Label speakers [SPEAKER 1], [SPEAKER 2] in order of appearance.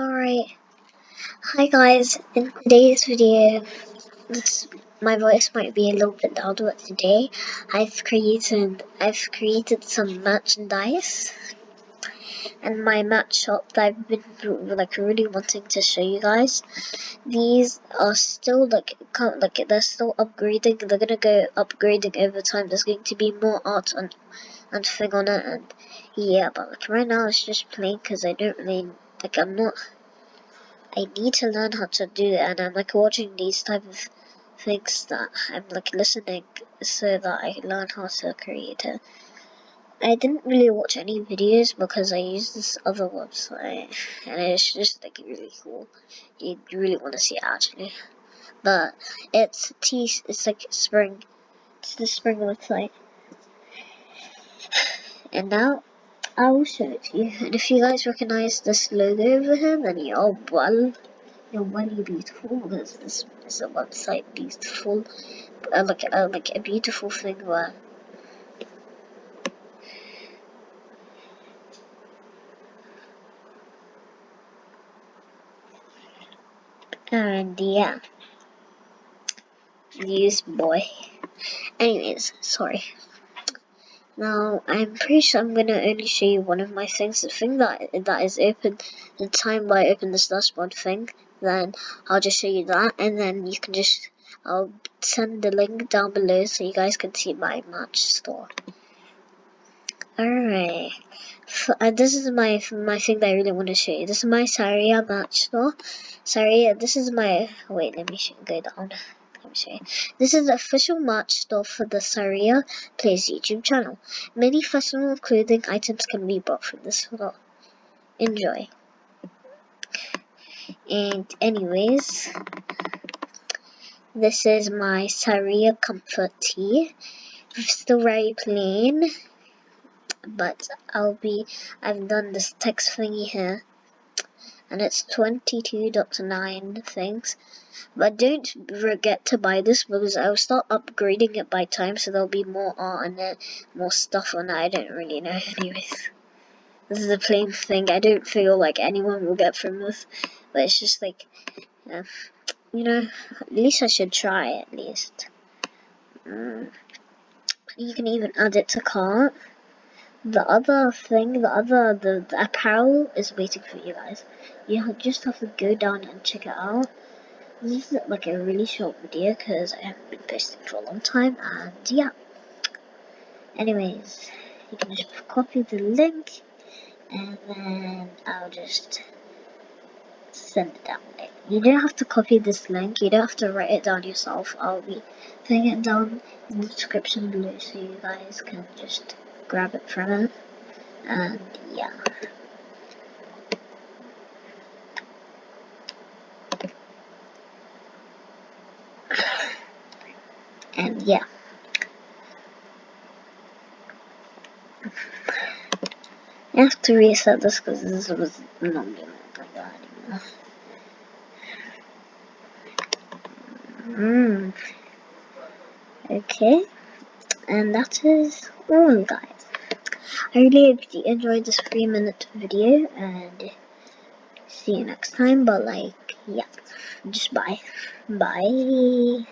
[SPEAKER 1] Alright, hi guys, in today's video, this, my voice might be a little bit louder but today I've created, I've created some merchandise. And my match shop that I've been like really wanting to show you guys. These are still like, like they're still upgrading, they're gonna go upgrading over time, there's going to be more art and, and thing on it. And yeah, but like right now it's just plain because I don't really like I'm not I need to learn how to do it and I'm like watching these type of things that I'm like listening so that I learn how to create it. I didn't really watch any videos because I use this other website and it's just like really cool. You really want to see it actually. But it's T it's like spring. It's the spring website. And now I will show it to you. And if you guys recognize this logo over here, then you're well, you're really beautiful because this is a website beautiful, uh, like uh, like a beautiful thing where. And yeah, use boy. Anyways, sorry. Now, I'm pretty sure I'm going to only show you one of my things. The thing that that is open, the time where I open this dashboard thing, then I'll just show you that. And then you can just, I'll send the link down below so you guys can see my match store. Alright, uh, this is my my thing that I really want to show you. This is my Saria match store. Saria, this is my, wait, let me go down. This is the official merch store for the Saria Plays YouTube channel. Many fashionable clothing items can be bought from this store. Enjoy. And anyways, this is my Saria Comfort Tee. It's still very plain, but I'll be, I've done this text thingy here and it's 22.9 things. But don't forget to buy this because I'll start upgrading it by time so there'll be more art on it, more stuff on it, I don't really know anyways. This is a plain thing, I don't feel like anyone will get from this, but it's just like, yeah, you know, at least I should try at least. Mm. You can even add it to cart the other thing, the other, the, the apparel is waiting for you guys. You just have to go down and check it out. This is like a really short video because I haven't been posting for a long time and yeah. Anyways, you can just copy the link and then I'll just send it down. You don't have to copy this link, you don't have to write it down yourself. I'll be putting it down in the description below so you guys can just grab it from it. And yeah. And yeah. I have to reset this because this was not it like that anymore. Mm. Okay, and that is all guys. I really hope you enjoyed this three minute video and see you next time. But like, yeah, just bye. Bye.